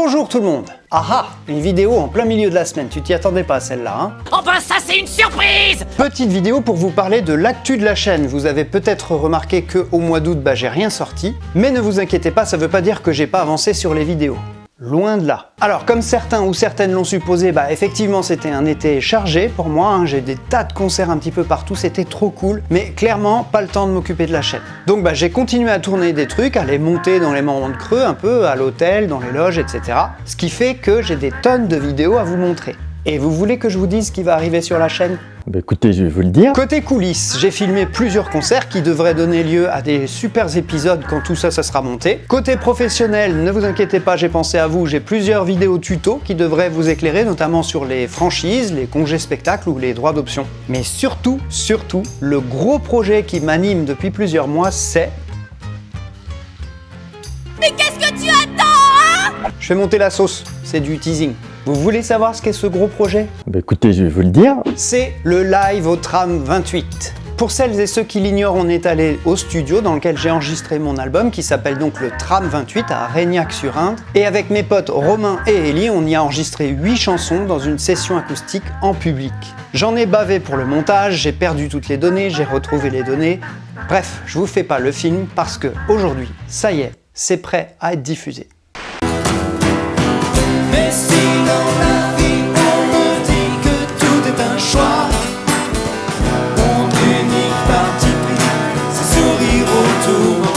Bonjour tout le monde Ah ah Une vidéo en plein milieu de la semaine, tu t'y attendais pas celle-là, hein Oh ben ça c'est une surprise Petite vidéo pour vous parler de l'actu de la chaîne. Vous avez peut-être remarqué que au mois d'août, bah j'ai rien sorti. Mais ne vous inquiétez pas, ça veut pas dire que j'ai pas avancé sur les vidéos. Loin de là. Alors, comme certains ou certaines l'ont supposé, bah effectivement c'était un été chargé pour moi, hein. j'ai des tas de concerts un petit peu partout, c'était trop cool, mais clairement pas le temps de m'occuper de la chaîne. Donc bah j'ai continué à tourner des trucs, à les monter dans les moments de creux un peu, à l'hôtel, dans les loges, etc. Ce qui fait que j'ai des tonnes de vidéos à vous montrer. Et vous voulez que je vous dise ce qui va arriver sur la chaîne? Bah écoutez, je vais vous le dire. Côté coulisses, j'ai filmé plusieurs concerts qui devraient donner lieu à des super épisodes quand tout ça, ça sera monté. Côté professionnel, ne vous inquiétez pas, j'ai pensé à vous, j'ai plusieurs vidéos tuto qui devraient vous éclairer, notamment sur les franchises, les congés spectacles ou les droits d'option. Mais surtout, surtout, le gros projet qui m'anime depuis plusieurs mois, c'est... Mais qu'est-ce que tu attends, hein? Je fais monter la sauce, c'est du teasing. Vous voulez savoir ce qu'est ce gros projet? Bah écoutez, je vais vous le dire. C'est le live au tram 28. Pour celles et ceux qui l'ignorent, on est allé au studio dans lequel j'ai enregistré mon album qui s'appelle donc le Tram 28 à Régnac-sur-Indre. Et avec mes potes Romain et Ellie, on y a enregistré 8 chansons dans une session acoustique en public. J'en ai bavé pour le montage, j'ai perdu toutes les données, j'ai retrouvé les données. Bref, je vous fais pas le film parce que aujourd'hui, ça y est, c'est prêt à être diffusé. Mais si dans la vie on me dit que tout est un choix Mon unique parti pris, c'est sourire autour.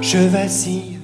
Je vacille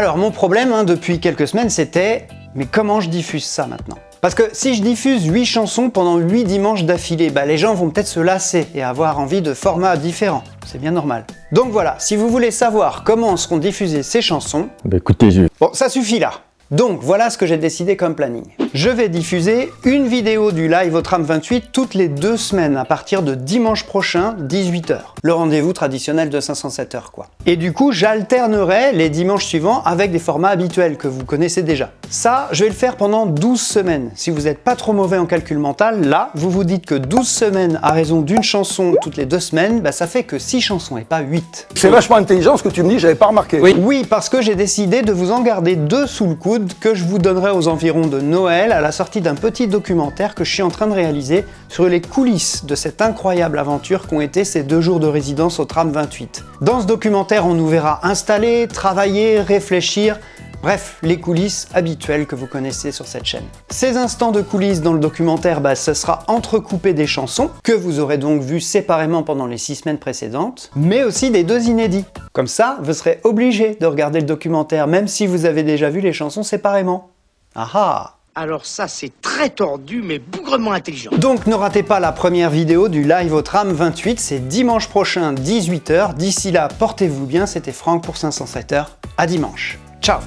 Alors mon problème hein, depuis quelques semaines c'était mais comment je diffuse ça maintenant? Parce que si je diffuse 8 chansons pendant 8 dimanches d'affilée, bah les gens vont peut-être se lasser et avoir envie de formats différents. C'est bien normal. Donc voilà, si vous voulez savoir comment seront diffusées ces chansons... Bah écoutez, je... Bon, ça suffit là donc voilà ce que j'ai décidé comme planning. Je vais diffuser une vidéo du live au tram 28 toutes les deux semaines à partir de dimanche prochain, 18h. Le rendez-vous traditionnel de 507 heures quoi. Et du coup, j'alternerai les dimanches suivants avec des formats habituels que vous connaissez déjà. Ça, je vais le faire pendant 12 semaines. Si vous n'êtes pas trop mauvais en calcul mental, là, vous vous dites que 12 semaines à raison d'une chanson toutes les deux semaines, bah ça fait que 6 chansons et pas 8. C'est vachement intelligent ce que tu me dis, j'avais pas remarqué. Oui. oui, parce que j'ai décidé de vous en garder deux sous le coude que je vous donnerai aux environs de Noël à la sortie d'un petit documentaire que je suis en train de réaliser sur les coulisses de cette incroyable aventure qu'ont été ces deux jours de résidence au tram 28. Dans ce documentaire, on nous verra installer, travailler, réfléchir, Bref, les coulisses habituelles que vous connaissez sur cette chaîne. Ces instants de coulisses dans le documentaire, bah, ce sera entrecoupé des chansons, que vous aurez donc vues séparément pendant les six semaines précédentes, mais aussi des deux inédits. Comme ça, vous serez obligé de regarder le documentaire, même si vous avez déjà vu les chansons séparément. Ah ah alors ça, c'est très tordu, mais bougrement intelligent. Donc ne ratez pas la première vidéo du live au tram 28, c'est dimanche prochain 18h. D'ici là, portez-vous bien, c'était Franck pour 507 heures. À dimanche. Ciao